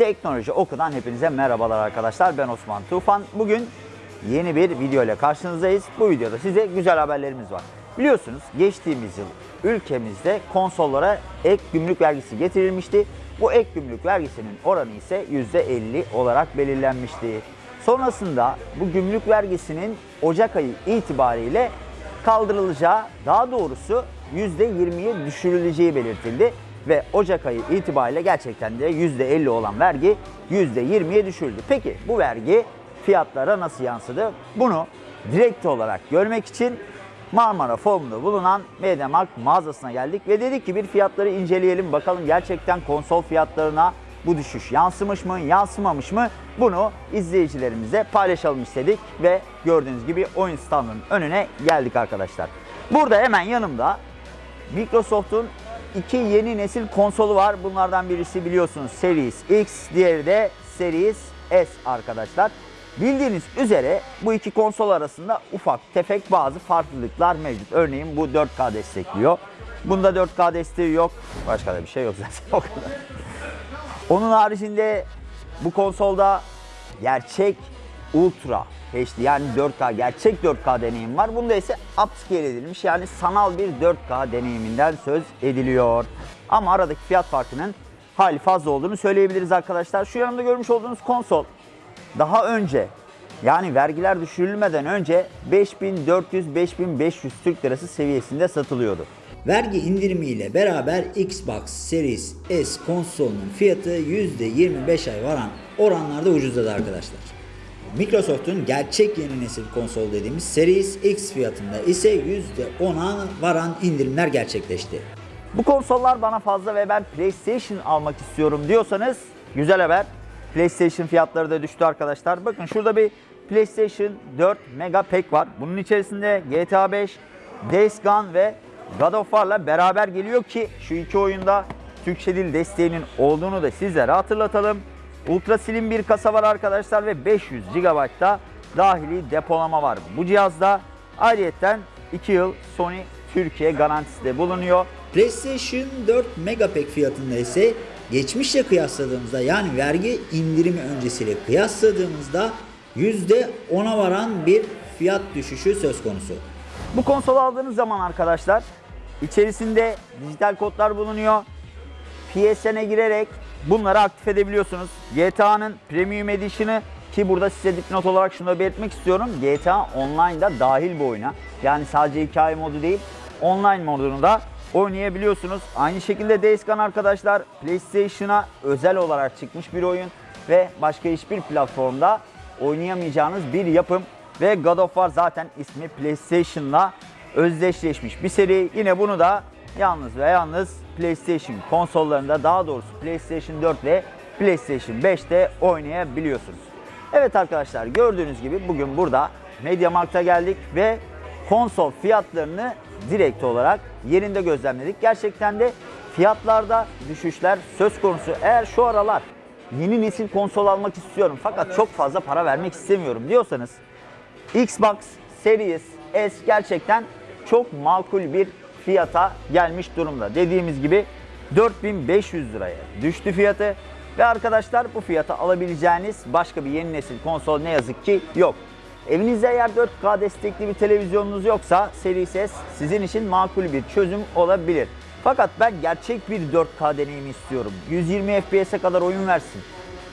Teknoloji Oku'dan hepinize merhabalar arkadaşlar. Ben Osman Tufan. Bugün yeni bir video ile karşınızdayız. Bu videoda size güzel haberlerimiz var. Biliyorsunuz geçtiğimiz yıl ülkemizde konsollara ek gümrük vergisi getirilmişti. Bu ek gümrük vergisinin oranı ise %50 olarak belirlenmişti. Sonrasında bu gümrük vergisinin Ocak ayı itibariyle kaldırılacağı, daha doğrusu %20'ye düşürüleceği belirtildi ve Ocak ayı itibariyle gerçekten de %50 olan vergi %20'ye düşürüldü. Peki bu vergi fiyatlara nasıl yansıdı? Bunu direkt olarak görmek için Marmara Forum'da bulunan MediaMarkt mağazasına geldik ve dedik ki bir fiyatları inceleyelim bakalım gerçekten konsol fiyatlarına bu düşüş yansımış mı, yansımamış mı? Bunu izleyicilerimize paylaşalım istedik ve gördüğünüz gibi oyun standının önüne geldik arkadaşlar. Burada hemen yanımda Microsoft'un iki yeni nesil konsolu var. Bunlardan birisi biliyorsunuz Series X, diğeri de Series S arkadaşlar. Bildiğiniz üzere bu iki konsol arasında ufak tefek bazı farklılıklar mevcut. Örneğin bu 4K destekliyor. Bunda 4K desteği yok. Başka da bir şey yok zaten o kadar. Onun haricinde bu konsolda gerçek Ultra HD yani 4K gerçek 4K deneyim var. Bunda ise upscale edilmiş yani sanal bir 4K deneyiminden söz ediliyor. Ama aradaki fiyat farkının hali fazla olduğunu söyleyebiliriz arkadaşlar. Şu yanımda görmüş olduğunuz konsol daha önce yani vergiler düşürülmeden önce 5400-5500 Türk Lirası seviyesinde satılıyordu. Vergi indirimiyle beraber Xbox Series S konsolunun fiyatı %25 ay varan oranlarda ucuzladı arkadaşlar. Microsoft'un gerçek yeni nesil konsol dediğimiz Series X fiyatında ise %10'a varan indirimler gerçekleşti. Bu konsollar bana fazla ve ben PlayStation almak istiyorum diyorsanız güzel haber. PlayStation fiyatları da düştü arkadaşlar. Bakın şurada bir PlayStation 4 Mega Pack var. Bunun içerisinde GTA 5, Days Gone ve God of War'la beraber geliyor ki şu iki oyunda Türkçe dil desteğinin olduğunu da sizlere hatırlatalım. Ultra Slim bir kasa var arkadaşlar ve 500 GB'da dahili depolama var. Bu cihazda ayrıyeten 2 yıl Sony Türkiye garantisi de bulunuyor. PlayStation 4 Megapack fiyatında ise geçmişle kıyasladığımızda yani vergi indirimi öncesiyle kıyasladığımızda %10'a varan bir fiyat düşüşü söz konusu. Bu konsolu aldığınız zaman arkadaşlar içerisinde dijital kodlar bulunuyor. PSN'e girerek bunları aktif edebiliyorsunuz. GTA'nın Premium Edition'ı ki burada size dipnot olarak şunu da belirtmek istiyorum. GTA Online'da dahil bu oyuna. Yani sadece hikaye modu değil, online modunu da oynayabiliyorsunuz. Aynı şekilde Days Gone arkadaşlar PlayStation'a özel olarak çıkmış bir oyun ve başka hiçbir platformda oynayamayacağınız bir yapım ve God of War zaten ismi PlayStation'la özdeşleşmiş bir seri. Yine bunu da yalnız ve yalnız PlayStation konsollarında daha doğrusu PlayStation 4 ve PlayStation 5'te oynayabiliyorsunuz. Evet arkadaşlar gördüğünüz gibi bugün burada MediaMarkt'a geldik ve konsol fiyatlarını direkt olarak yerinde gözlemledik. Gerçekten de fiyatlarda düşüşler söz konusu. Eğer şu aralar yeni nesil konsol almak istiyorum fakat çok fazla para vermek istemiyorum diyorsanız Xbox Series S gerçekten çok makul bir fiyata gelmiş durumda. Dediğimiz gibi 4500 liraya düştü fiyatı ve arkadaşlar bu fiyata alabileceğiniz başka bir yeni nesil konsol ne yazık ki yok. Evinizde eğer 4K destekli bir televizyonunuz yoksa Series S sizin için makul bir çözüm olabilir. Fakat ben gerçek bir 4K deneyimi istiyorum. 120 FPS'e kadar oyun versin.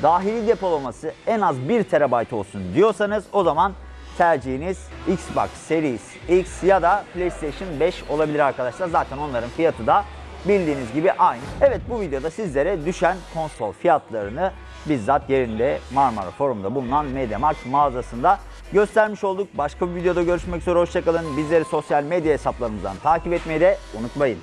Dahili depolaması en az 1 TB olsun diyorsanız o zaman tercihiniz Xbox Series X ya da PlayStation 5 olabilir arkadaşlar. Zaten onların fiyatı da bildiğiniz gibi aynı. Evet bu videoda sizlere düşen konsol fiyatlarını bizzat yerinde Marmara Forum'da bulunan MediaMarkt mağazasında göstermiş olduk. Başka bir videoda görüşmek üzere hoşçakalın. Bizleri sosyal medya hesaplarımızdan takip etmeyi de unutmayın.